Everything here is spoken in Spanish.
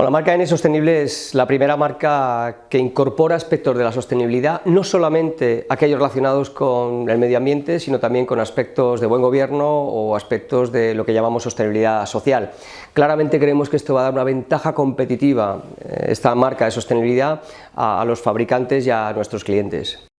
Bueno, la marca N Sostenible es la primera marca que incorpora aspectos de la sostenibilidad, no solamente aquellos relacionados con el medio ambiente, sino también con aspectos de buen gobierno o aspectos de lo que llamamos sostenibilidad social. Claramente creemos que esto va a dar una ventaja competitiva, eh, esta marca de sostenibilidad, a los fabricantes y a nuestros clientes.